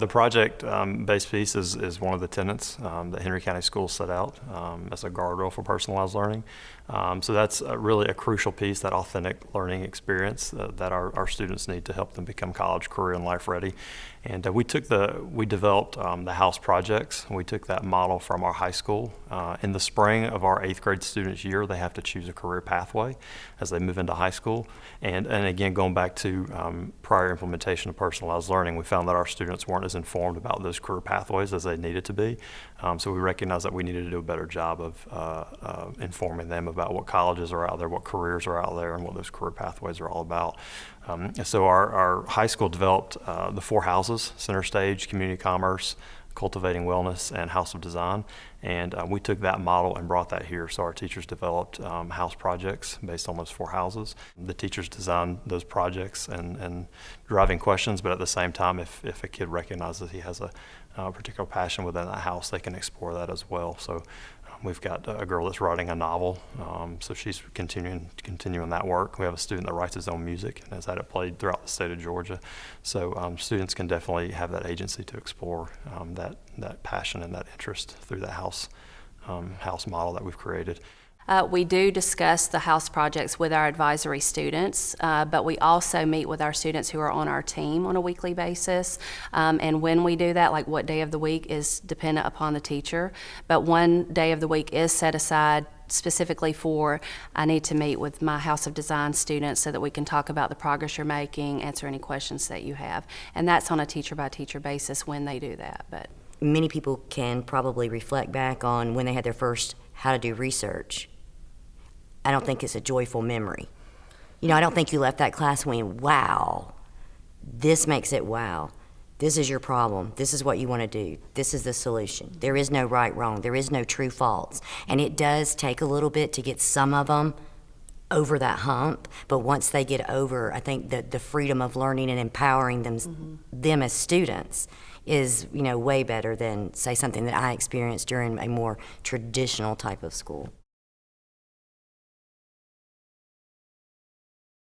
The project-based piece is, is one of the tenets um, that Henry County Schools set out um, as a guardrail for personalized learning. Um, so that's uh really a crucial piece, that authentic learning experience uh, that our, our students need to help them become college, career, and life ready. And uh, we took the, we developed um, the house projects. We took that model from our high school. Uh, in the spring of our eighth grade students' year, they have to choose a career pathway as they move into high school. And, and again, going back to um, prior implementation of personalized learning, we found that our students weren't as informed about those career pathways as they needed to be. Um, so we recognized that we needed to do a better job of uh, uh, informing them about what colleges are out there, what careers are out there, and what those career pathways are all about. Um, so our, our high school developed uh, the four houses, Center Stage, Community Commerce, Cultivating Wellness, and House of Design. And uh, we took that model and brought that here. So our teachers developed um, house projects based on those four houses. The teachers designed those projects and, and driving questions, but at the same time, if, if a kid recognizes he has a, uh particular passion within that house, they can explore that as well. So we've got a girl that's writing a novel, um, so she's continuing continuing that work. We have a student that writes his own music and has had it played throughout the state of Georgia. So um, students can definitely have that agency to explore um, that that passion and that interest through that house um, house model that we've created. Uh, we do discuss the house projects with our advisory students, uh, but we also meet with our students who are on our team on a weekly basis. Um, and when we do that, like what day of the week is dependent upon the teacher. But one day of the week is set aside specifically for I need to meet with my House of Design students so that we can talk about the progress you're making, answer any questions that you have. And that's on a teacher by teacher basis when they do that. But Many people can probably reflect back on when they had their first how to do research. I don't think it's a joyful memory. You know, I don't think you left that class going, wow, this makes it wow. This is your problem. This is what you want to do. This is the solution. There is no right, wrong. There is no true false. And it does take a little bit to get some of them over that hump. But once they get over, I think that the freedom of learning and empowering them, mm-hmm. them as students is, you know, way better than, say, something that I experienced during a more traditional type of school.